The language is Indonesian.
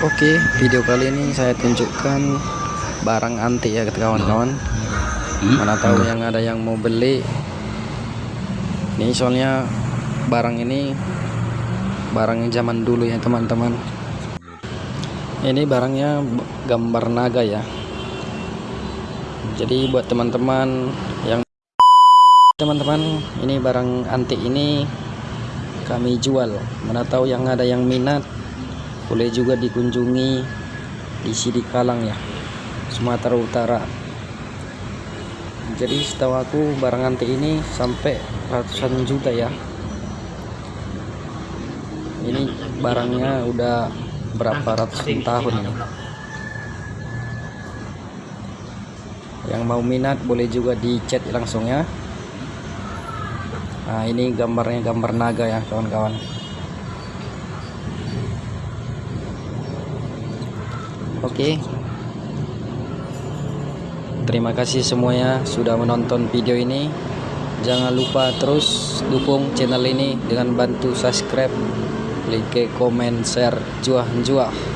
Oke, video kali ini saya tunjukkan barang antik ya kawan-kawan. Mana tahu yang ada yang mau beli. Ini soalnya barang ini barang zaman dulu ya teman-teman. Ini barangnya gambar naga ya. Jadi buat teman-teman yang teman-teman ini barang antik ini kami jual. Mana tahu yang ada yang minat boleh juga dikunjungi di Sidikalang ya Sumatera Utara. Jadi setahu aku barang antik ini sampai ratusan juta ya. Ini barangnya udah berapa ratus tahun ini. Yang mau minat boleh juga di chat langsung ya. Nah ini gambarnya gambar naga ya kawan-kawan Oke. Terima kasih semuanya sudah menonton video ini. Jangan lupa terus dukung channel ini dengan bantu subscribe, like, komen, share, juah juah.